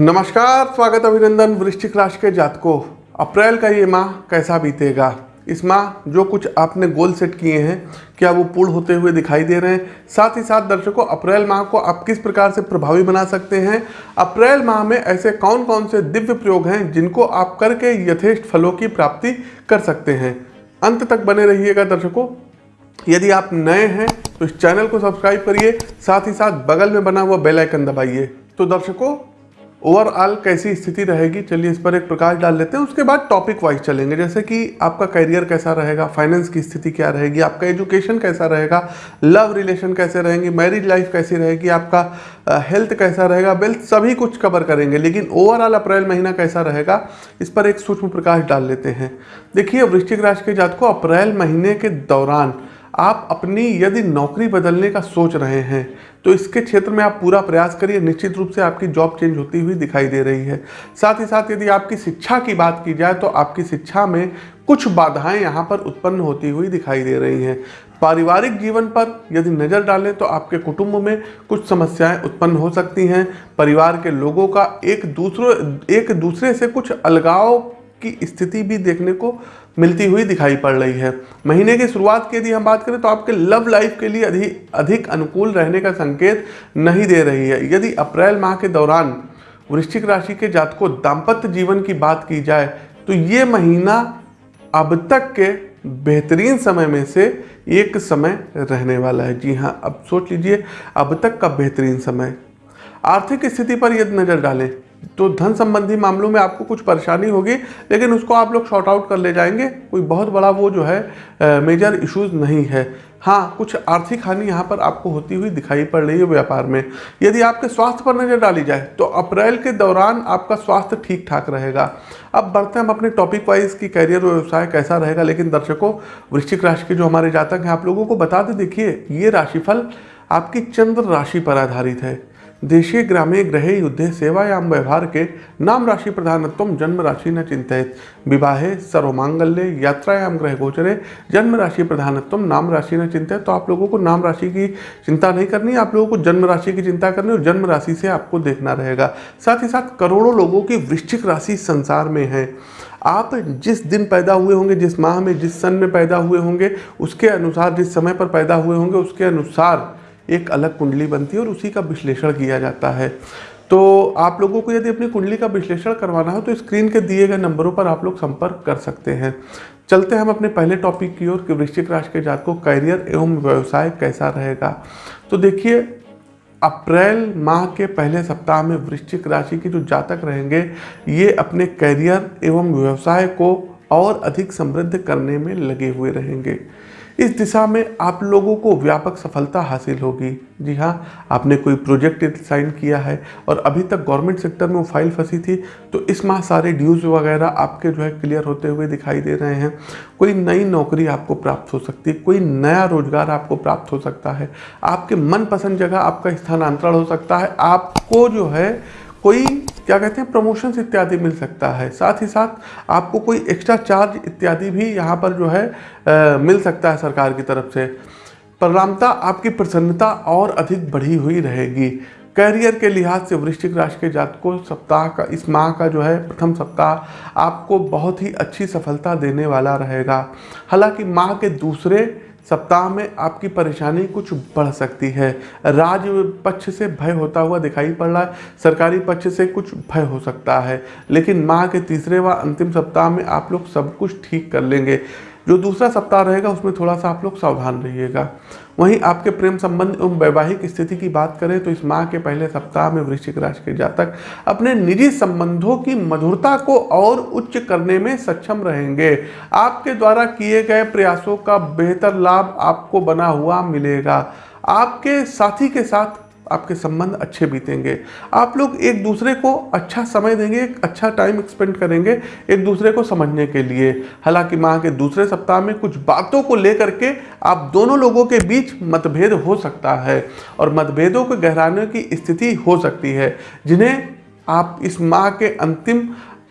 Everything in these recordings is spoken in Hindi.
नमस्कार, स्वागत अभिनंदन वृश्चिक राशि के जातकों। अप्रैल का ये माह कैसा बीतेगा? इस माह जो कुछ आपने गोल सेट किए हैं, क्या वो पूर्ण होते हुए दिखाई दे रहे हैं? साथ ही साथ दर्शकों, अप्रैल माह को आप किस प्रकार से प्रभावी बना सकते हैं? अप्रैल माह में ऐसे कौन कौन से दिव्य प्रयोग हैं जिनको आप करके यथेष्ट फलों की प्राप्ति कर सकते हैं? अंत तक बने रहिएगा दर्शकों। यदि आप नए हैं तो इस चैनल को सब्सक्राइब करिए, साथ ही साथ बगल में बना हुआ बेल आइकन दबाइए। तो दर्शकों ओवरऑल कैसी स्थिति रहेगी? चलिए इस पर एक प्रकाश डाल लेते हैं। उसके बाद टॉपिक वाइज चलेंगे। जैसे कि आपका करियर कैसा रहेगा? फाइनेंस की स्थिति क्या रहेगी? आपका एजुकेशन कैसा रहेगा? लव रिलेशन कैसे रहेंगे? मैरिज लाइफ कैसी रहेगी? आपका हेल्थ कैसा रहेगा? वेल्थ सभी कुछ कवर करेंगे, लेकिन ओवरऑल अप्रैल महीना कैसा रहेगा? इस पर एक सूक्ष्म प्रकाश डाल लेते हैं। देखिए वृश्चिक राशि के जात को अप्रैल महीने के दौरान आप अपनी यदि नौकरी बदलने का सोच रहे हैं तो इसके क्षेत्र में आप पूरा प्रयास करिए, निश्चित रूप से आपकी जॉब चेंज होती हुई दिखाई दे रही है। साथ ही साथ यदि आपकी शिक्षा की बात की जाए तो आपकी शिक्षा में कुछ बाधाएँ यहाँ पर उत्पन्न होती हुई दिखाई दे रही हैं। पारिवारिक जीवन पर यदि नज़र डालें तो आपके कुटुंब में कुछ समस्याएँ उत्पन्न हो सकती हैं। परिवार के लोगों का एक दूसरों, एक दूसरे से कुछ अलगाव की स्थिति भी देखने को मिलती हुई दिखाई पड़ रही है। महीने की शुरुआत की यदि हम बात करें तो आपके लव लाइफ के लिए अधिक अधिक अनुकूल रहने का संकेत नहीं दे रही है। यदि अप्रैल माह के दौरान वृश्चिक राशि के जातकों दाम्पत्य जीवन की बात की जाए तो ये महीना अब तक के बेहतरीन समय में से एक समय रहने वाला है। जी हाँ अब सोच लीजिए, अब तक का बेहतरीन समय। आर्थिक स्थिति पर यदि नज़र डालें तो धन संबंधी मामलों में आपको कुछ परेशानी होगी, लेकिन उसको आप लोग शॉर्ट आउट कर ले जाएँगे। कोई बहुत बड़ा वो जो है मेजर इश्यूज़ नहीं है। हाँ कुछ आर्थिक हानि यहाँ पर आपको होती हुई दिखाई पड़ रही है व्यापार में। यदि आपके स्वास्थ्य पर नज़र डाली जाए तो अप्रैल के दौरान आपका स्वास्थ्य ठीक ठाक रहेगा। अब बढ़ते हैं हम अपने टॉपिक वाइज की कैरियर व्यवसाय कैसा रहेगा, लेकिन दर्शकों, वृश्चिक राशि के जो हमारे जातक हैं, आप लोगों को बता दें, देखिए, ये राशिफल आपकी चंद्र राशि पर आधारित है। देशे ग्रामे ग्रहे युद्धे सेवायाम व्यवहार के नाम राशि प्रधानत्व जन्म राशि न चिंतित विवाहे सर्वमांगल्य यात्रायाम ग्रह गोचरे जन्म राशि प्रधानत्व नाम राशि न चिंतित तो आप लोगों को नाम राशि की चिंता नहीं करनी, आप लोगों को जन्म राशि की चिंता करनी और जन्म राशि से आपको देखना रहेगा। साथ ही साथ करोड़ों लोगों की वृश्चिक राशि संसार में है। आप जिस दिन पैदा हुए होंगे, जिस माह में, जिस सन में पैदा हुए होंगे, उसके अनुसार, जिस समय पर पैदा हुए होंगे, उसके अनुसार एक अलग कुंडली बनती है और उसी का विश्लेषण किया जाता है। तो आप लोगों को यदि अपनी कुंडली का विश्लेषण करवाना हो तो स्क्रीन के दिए गए नंबरों पर आप लोग संपर्क कर सकते हैं। चलते हैं हम अपने पहले टॉपिक की ओर, कि वृश्चिक राशि के जात को करियर एवं व्यवसाय कैसा रहेगा। तो देखिए, अप्रैल माह के पहले सप्ताह में वृश्चिक राशि के जो जातक रहेंगे, ये अपने करियर एवं व्यवसाय को और अधिक समृद्ध करने में लगे हुए रहेंगे। इस दिशा में आप लोगों को व्यापक सफलता हासिल होगी। जी हाँ आपने कोई प्रोजेक्ट साइन किया है और अभी तक गवर्नमेंट सेक्टर में वो फ़ाइल फंसी थी तो इस माह सारे ड्यूज वगैरह आपके जो है क्लियर होते हुए दिखाई दे रहे हैं। कोई नई नौकरी आपको प्राप्त हो सकती है कोई नया रोज़गार आपको प्राप्त हो सकता है। आपके मनपसंद जगह आपका स्थानांतरण हो सकता है। आपको जो है कोई क्या कहते हैं प्रमोशंस इत्यादि मिल सकता है। साथ ही साथ आपको कोई एक्स्ट्रा चार्ज इत्यादि भी यहाँ पर जो है आ, मिल सकता है सरकार की तरफ़ से। परिणामता आपकी प्रसन्नता और अधिक बढ़ी हुई रहेगी। कैरियर के लिहाज से वृश्चिक राशि के जातकों सप्ताह का इस माह का जो है प्रथम सप्ताह आपको बहुत ही अच्छी सफलता देने वाला रहेगा। हालाँकि माह के दूसरे सप्ताह में आपकी परेशानी कुछ बढ़ सकती है। राज पक्ष से भय होता हुआ दिखाई पड़ रहा है। सरकारी पक्ष से कुछ भय हो सकता है। लेकिन माह के तीसरे व अंतिम सप्ताह में आप लोग सब कुछ ठीक कर लेंगे। जो दूसरा सप्ताह रहेगा, उसमें थोड़ा सा आप लोग सावधान रहिएगा। वहीं आपके प्रेम संबंध एवं वैवाहिक स्थिति की बात करें तो इस माह के पहले सप्ताह में वृश्चिक राशि के जातक अपने निजी संबंधों की मधुरता को और उच्च करने में सक्षम रहेंगे। आपके द्वारा किए गए प्रयासों का बेहतर लाभ आपको बना हुआ मिलेगा। आपके साथी के साथ आपके संबंध अच्छे बीतेंगे। आप लोग एक दूसरे को अच्छा समय देंगे, एक अच्छा टाइम एक्सपेंड करेंगे एक दूसरे को समझने के लिए। हालाँकि माह के दूसरे सप्ताह में कुछ बातों को लेकर के आप दोनों लोगों के बीच मतभेद हो सकता है और मतभेदों को गहराने की स्थिति हो सकती है, जिन्हें आप इस माह के अंतिम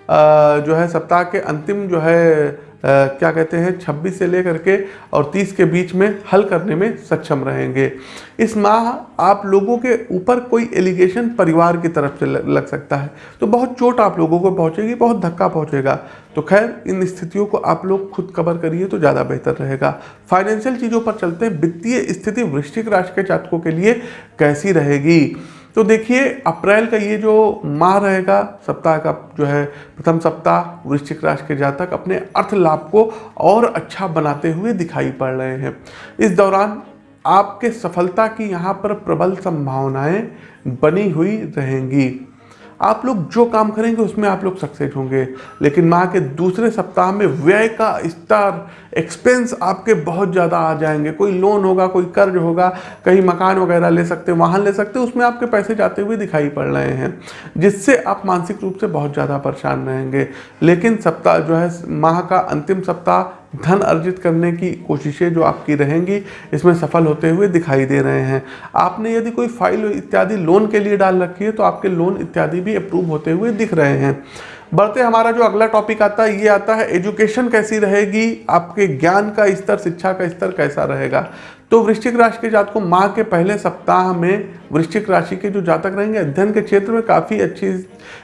जो है सप्ताह के अंतिम जो है क्या कहते हैं 26 से लेकर के और 30 के बीच में हल करने में सक्षम रहेंगे। इस माह आप लोगों के ऊपर कोई एलिगेशन परिवार की तरफ़ से लग सकता है। तो बहुत चोट आप लोगों को पहुंचेगी, बहुत धक्का पहुंचेगा। तो खैर, इन स्थितियों को आप लोग खुद कवर करिए तो ज़्यादा बेहतर रहेगा। फाइनेंशियल चीज़ों पर चलते वित्तीय स्थिति वृश्चिक राशि के जातकों के लिए कैसी रहेगी? तो देखिए, अप्रैल का ये जो माह रहेगा, सप्ताह का जो है, प्रथम सप्ताह, वृश्चिक राशि के जातक अपने अर्थ लाभ को और अच्छा बनाते हुए दिखाई पड़ रहे हैं। इस दौरान आपके सफलता की यहाँ पर प्रबल संभावनाएँ बनी हुई रहेंगी। आप लोग जो काम करेंगे, उसमें आप लोग सक्सेस होंगे। लेकिन माह के दूसरे सप्ताह में व्यय का स्तर एक्सपेंस आपके बहुत ज़्यादा आ जाएँगे। कोई लोन होगा, कोई कर्ज होगा, कहीं मकान वगैरह ले सकते हैं, वाहन ले सकते हैं, उसमें आपके पैसे जाते हुए दिखाई पड़ रहे हैं, जिससे आप मानसिक रूप से बहुत ज़्यादा परेशान रहेंगे। लेकिन सप्ताह जो है, माह का अंतिम सप्ताह धन अर्जित करने की कोशिशें जो आपकी रहेंगी, इसमें सफल होते हुए दिखाई दे रहे हैं। आपने यदि कोई फ़ाइल इत्यादि लोन के लिए डाल रखी है तो आपके लोन इत्यादि भी अप्रूव होते हुए दिख रहे हैं। बढ़ते हमारा जो अगला टॉपिक आता है, ये आता है एजुकेशन कैसी रहेगी? आपके ज्ञान का स्तर, शिक्षा का स्तर कैसा रहेगा? तो वृश्चिक राशि के जातकों माह के पहले सप्ताह में वृश्चिक राशि के जो जातक रहेंगे, अध्ययन के क्षेत्र में काफ़ी अच्छी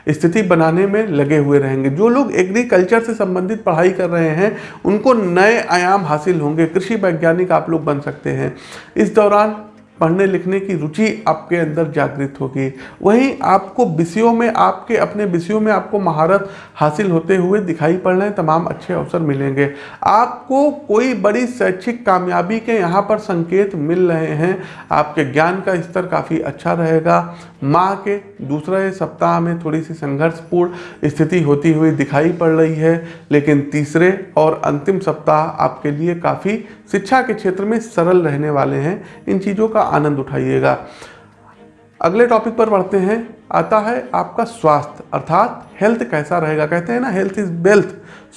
स्थिति बनाने में लगे हुए रहेंगे। जो लोग एग्रीकल्चर से संबंधित पढ़ाई कर रहे हैं, उनको नए आयाम हासिल होंगे। कृषि वैज्ञानिक आप लोग बन सकते हैं। इस दौरान पढ़ने लिखने की रुचि आपके अंदर जागृत होगी। वहीं आपको विषयों में, आपके अपने विषयों में आपको महारत हासिल होते हुए दिखाई पड़ रहे तमाम अच्छे अवसर मिलेंगे। आपको कोई बड़ी शैक्षिक कामयाबी के यहाँ पर संकेत मिल रहे हैं, आपके ज्ञान का स्तर काफ़ी अच्छा रहेगा। माह के दूसरे सप्ताह में थोड़ी सी संघर्षपूर्ण स्थिति होती हुई दिखाई पड़ रही है, लेकिन तीसरे और अंतिम सप्ताह आपके लिए काफ़ी शिक्षा के क्षेत्र में सरल रहने वाले हैं। इन चीज़ों का आनंद उठाइएगा। अगले टॉपिक पर बढ़ते हैं। आता है आपका स्वास्थ्य, अर्थात हेल्थ कैसा रहेगा? कहते हैं ना हेल्थ इज़ वेल्थ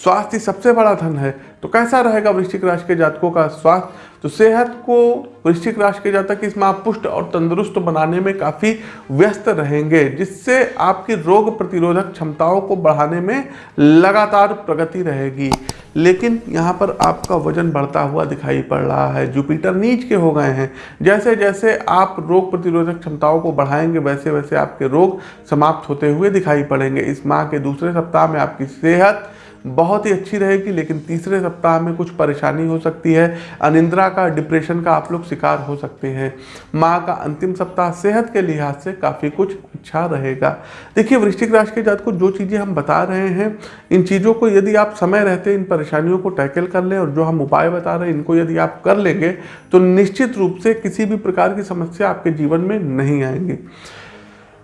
स्वास्थ्य सबसे बड़ा धन है। तो कैसा रहेगा वृश्चिक राशि के जातकों का स्वास्थ्य? तो सेहत को वृश्चिक राशि के जातक इस माह पुष्ट और तंदुरुस्त बनाने में काफ़ी व्यस्त रहेंगे, जिससे आपकी रोग प्रतिरोधक क्षमताओं को बढ़ाने में लगातार प्रगति रहेगी। लेकिन यहाँ पर आपका वज़न बढ़ता हुआ दिखाई पड़ रहा है। जुपिटर नीच के हो गए हैं। जैसे जैसे आप रोग प्रतिरोधक क्षमताओं को बढ़ाएँगे वैसे वैसे आपके रोग समाप्त होते हुए दिखाई पड़ेंगे। इस माह के दूसरे सप्ताह में आपकी सेहत बहुत ही अच्छी रहेगी, लेकिन तीसरे सप्ताह में कुछ परेशानी हो सकती है। अनिंद्रा का, डिप्रेशन का आप लोग शिकार हो सकते हैं। माँ का अंतिम सप्ताह सेहत के लिहाज से काफ़ी कुछ अच्छा रहेगा। देखिए, वृश्चिक राशि के जात को जो चीज़ें हम बता रहे हैं, इन चीज़ों को यदि आप समय रहते, इन परेशानियों को टैकल कर लें और जो हम उपाय बता रहे हैं, इनको यदि आप कर लेंगे तो निश्चित रूप से किसी भी प्रकार की समस्या आपके जीवन में नहीं आएँगी।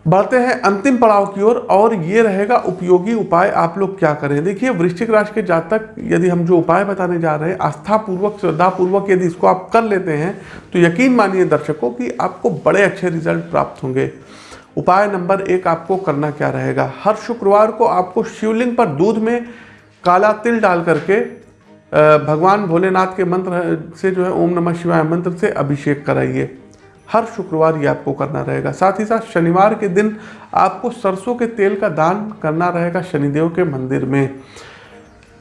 बढ़ते हैं अंतिम पड़ाव की ओर और, और ये रहेगा उपयोगी उपाय। आप लोग क्या करें? देखिए वृश्चिक राशि के जातक यदि हम जो उपाय बताने जा रहे हैं आस्था पूर्वक श्रद्धा पूर्वक यदि इसको आप कर लेते हैं तो यकीन मानिए दर्शकों कि आपको बड़े अच्छे रिज़ल्ट प्राप्त होंगे। उपाय नंबर एक आपको करना क्या रहेगा? हर शुक्रवार को आपको शिवलिंग पर दूध में काला तिल डाल करके भगवान भोलेनाथ के मंत्र से जो है ओम नमः शिवाय मंत्र से अभिषेक कराइए। हर शुक्रवार ये आपको करना रहेगा। साथ ही साथ शनिवार के दिन आपको सरसों के तेल का दान करना रहेगा शनिदेव के मंदिर में।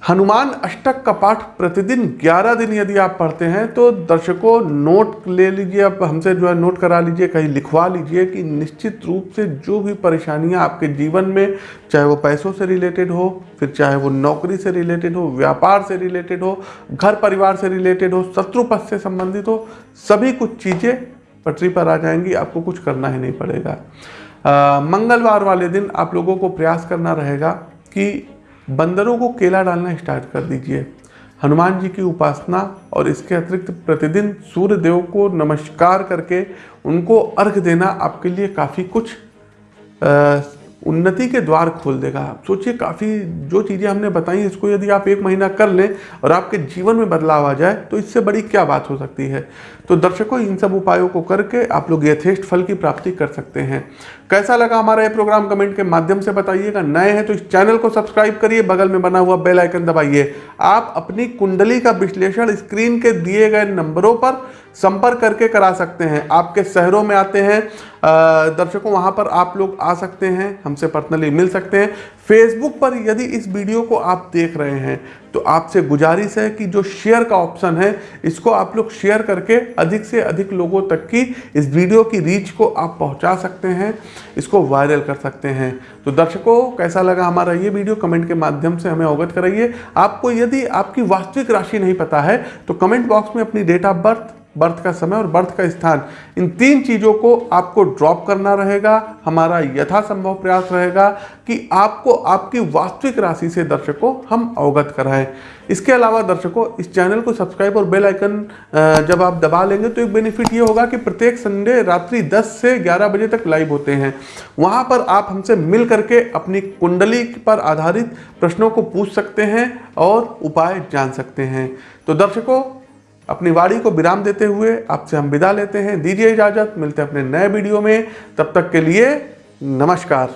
हनुमान अष्टक का पाठ प्रतिदिन 11 दिन यदि आप पढ़ते हैं तो दर्शकों नोट ले लीजिए, आप हमसे जो है नोट करा लीजिए, कहीं लिखवा लीजिए कि निश्चित रूप से जो भी परेशानियाँ आपके जीवन में, चाहे वो पैसों से रिलेटेड हो, फिर चाहे वो नौकरी से रिलेटेड हो, व्यापार से रिलेटेड हो, घर परिवार से रिलेटेड हो, शत्रु पथ से संबंधित हो, सभी कुछ चीज़ें पटरी पर आ जाएँगी आपको कुछ करना ही नहीं पड़ेगा। आ, मंगलवार वाले दिन आप लोगों को प्रयास करना रहेगा कि बंदरों को केला डालना स्टार्ट कर दीजिए। हनुमान जी की उपासना और इसके अतिरिक्त प्रतिदिन सूर्य देव को नमस्कार करके उनको अर्घ देना आपके लिए काफ़ी कुछ आ, उन्नति के द्वार खोल देगा। आप सोचिए काफ़ी जो चीज़ें हमने बताई इसको यदि आप एक महीना कर लें और आपके जीवन में बदलाव आ जाए तो इससे बड़ी क्या बात हो सकती है? तो दर्शकों, इन सब उपायों को करके आप लोग यथेष्ट फल की प्राप्ति कर सकते हैं। कैसा लगा हमारा ये प्रोग्राम कमेंट के माध्यम से बताइएगा। नए हैं तो इस चैनल को सब्सक्राइब करिए, बगल में बना हुआ बेल आइकन दबाइए। आप अपनी कुंडली का विश्लेषण स्क्रीन के दिए गए नंबरों पर संपर्क करके करा सकते हैं। आपके शहरों में आते हैं दर्शकों, वहाँ पर आप लोग आ सकते हैं, हमसे पर्सनली मिल सकते हैं। फेसबुक पर यदि इस वीडियो को आप देख रहे हैं तो आपसे गुजारिश है कि जो शेयर का ऑप्शन है, इसको आप लोग शेयर करके अधिक से अधिक लोगों तक की इस वीडियो की रीच को आप पहुँचा सकते हैं, इसको वायरल कर सकते हैं। तो दर्शकों, कैसा लगा हमारा ये वीडियो कमेंट के माध्यम से हमें अवगत कराइए। आपको यदि आपकी वास्तविक राशि नहीं पता है तो कमेंट बॉक्स में अपनी डेट ऑफ़ बर्थ बर्थ का समय और बर्थ का स्थान। इन तीन चीज़ों को आपको ड्रॉप करना रहेगा, हमारा यथासंभव प्रयास रहेगा कि आपको आपकी वास्तविक राशि से दर्शकों हम अवगत कराएँ। इसके अलावा दर्शकों, इस चैनल को सब्सक्राइब और बेल आइकन जब आप दबा लेंगे तो एक बेनिफिट ये होगा कि प्रत्येक संडे रात्रि 10 से 11 बजे तक लाइव होते हैं। वहाँ पर आप हमसे मिल करके अपनी कुंडली पर आधारित प्रश्नों को पूछ सकते हैं और उपाय जान सकते हैं। तो दर्शकों अपनी वाड़ी को विराम देते हुए आपसे हम विदा लेते हैं। दीजिए इजाज़त, मिलते हैं अपने नए वीडियो में। तब तक के लिए नमस्कार।